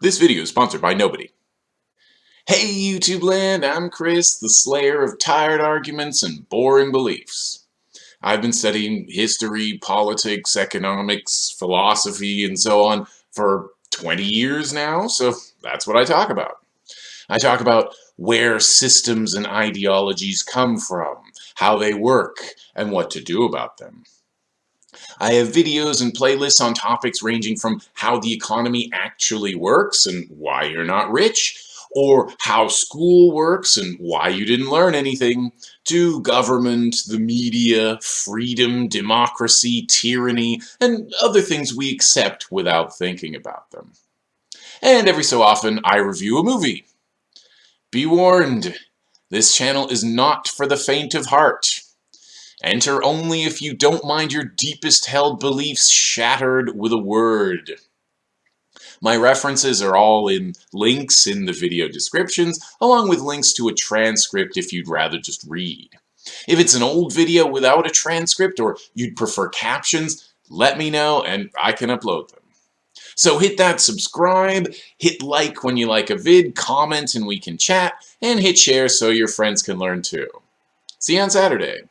This video is sponsored by nobody. Hey YouTube land, I'm Chris, the slayer of tired arguments and boring beliefs. I've been studying history, politics, economics, philosophy, and so on for 20 years now, so that's what I talk about. I talk about where systems and ideologies come from, how they work, and what to do about them. I have videos and playlists on topics ranging from how the economy actually works and why you're not rich, or how school works and why you didn't learn anything, to government, the media, freedom, democracy, tyranny, and other things we accept without thinking about them. And every so often, I review a movie. Be warned, this channel is not for the faint of heart. Enter only if you don't mind your deepest held beliefs shattered with a word. My references are all in links in the video descriptions, along with links to a transcript if you'd rather just read. If it's an old video without a transcript or you'd prefer captions, let me know and I can upload them. So hit that subscribe, hit like when you like a vid, comment and we can chat, and hit share so your friends can learn too. See you on Saturday.